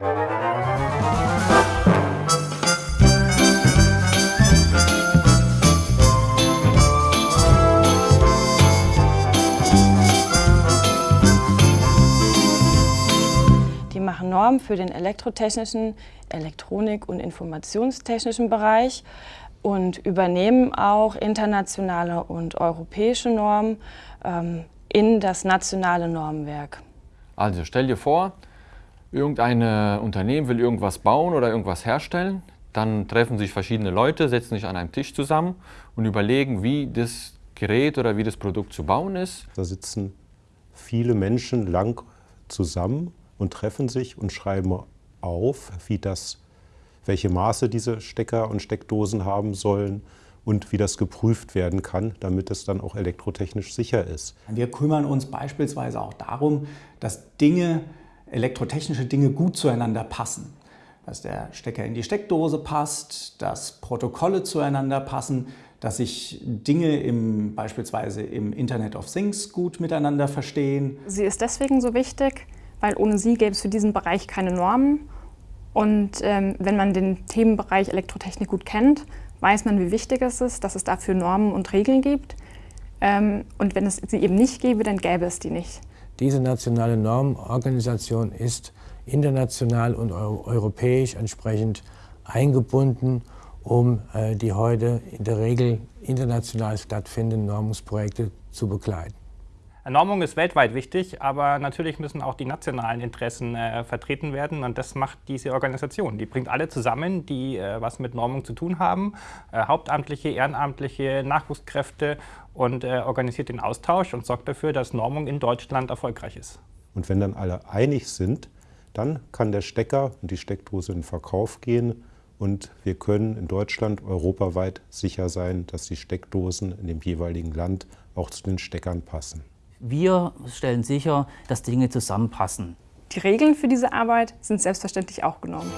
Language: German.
Die machen Normen für den elektrotechnischen, Elektronik- und informationstechnischen Bereich und übernehmen auch internationale und europäische Normen ähm, in das nationale Normenwerk. Also stell dir vor, irgendein Unternehmen will irgendwas bauen oder irgendwas herstellen. Dann treffen sich verschiedene Leute, setzen sich an einem Tisch zusammen und überlegen, wie das Gerät oder wie das Produkt zu bauen ist. Da sitzen viele Menschen lang zusammen und treffen sich und schreiben auf, wie das, welche Maße diese Stecker und Steckdosen haben sollen und wie das geprüft werden kann, damit es dann auch elektrotechnisch sicher ist. Wir kümmern uns beispielsweise auch darum, dass Dinge, elektrotechnische Dinge gut zueinander passen. Dass der Stecker in die Steckdose passt, dass Protokolle zueinander passen, dass sich Dinge im, beispielsweise im Internet of Things gut miteinander verstehen. Sie ist deswegen so wichtig, weil ohne sie gäbe es für diesen Bereich keine Normen. Und ähm, wenn man den Themenbereich Elektrotechnik gut kennt, weiß man, wie wichtig es ist, dass es dafür Normen und Regeln gibt. Ähm, und wenn es sie eben nicht gäbe, dann gäbe es die nicht. Diese nationale Normenorganisation ist international und europäisch entsprechend eingebunden, um äh, die heute in der Regel international stattfindenden Normungsprojekte zu begleiten. Normung ist weltweit wichtig, aber natürlich müssen auch die nationalen Interessen äh, vertreten werden und das macht diese Organisation. Die bringt alle zusammen, die äh, was mit Normung zu tun haben, äh, Hauptamtliche, Ehrenamtliche, Nachwuchskräfte und äh, organisiert den Austausch und sorgt dafür, dass Normung in Deutschland erfolgreich ist. Und wenn dann alle einig sind, dann kann der Stecker und die Steckdose in den Verkauf gehen und wir können in Deutschland europaweit sicher sein, dass die Steckdosen in dem jeweiligen Land auch zu den Steckern passen. Wir stellen sicher, dass Dinge zusammenpassen. Die Regeln für diese Arbeit sind selbstverständlich auch genommen.